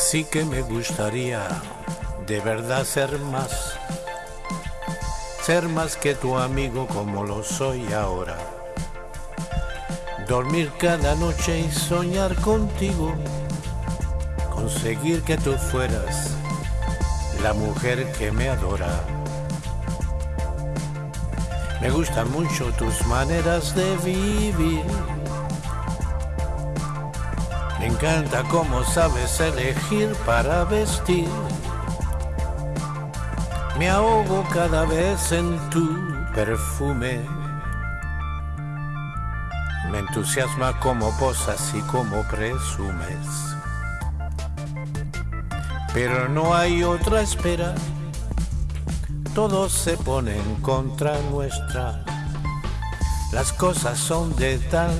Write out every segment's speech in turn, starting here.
Sí que me gustaría de verdad ser más, ser más que tu amigo como lo soy ahora. Dormir cada noche y soñar contigo, conseguir que tú fueras la mujer que me adora. Me gustan mucho tus maneras de vivir me encanta cómo sabes elegir para vestir. Me ahogo cada vez en tu perfume. Me entusiasma cómo posas y cómo presumes. Pero no hay otra espera. Todo se pone en contra nuestra. Las cosas son de tal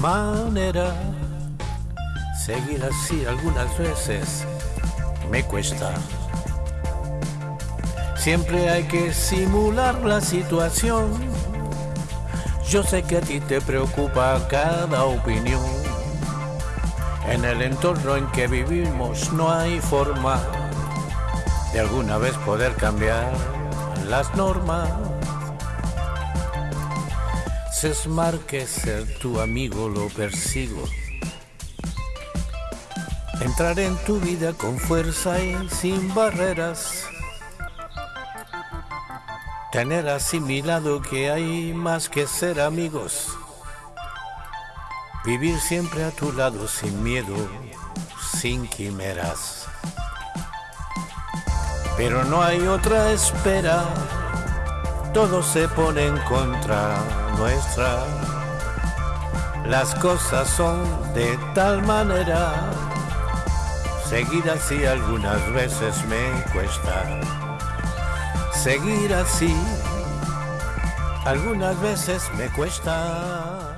manera Seguir así algunas veces me cuesta. Siempre hay que simular la situación. Yo sé que a ti te preocupa cada opinión. En el entorno en que vivimos no hay forma de alguna vez poder cambiar las normas. Sesmar que ser tu amigo lo persigo Entrar en tu vida con fuerza y sin barreras. Tener asimilado que hay más que ser amigos. Vivir siempre a tu lado sin miedo, sin quimeras. Pero no hay otra espera, todo se pone en contra nuestra. Las cosas son de tal manera Seguir así algunas veces me cuesta. Seguir así algunas veces me cuesta.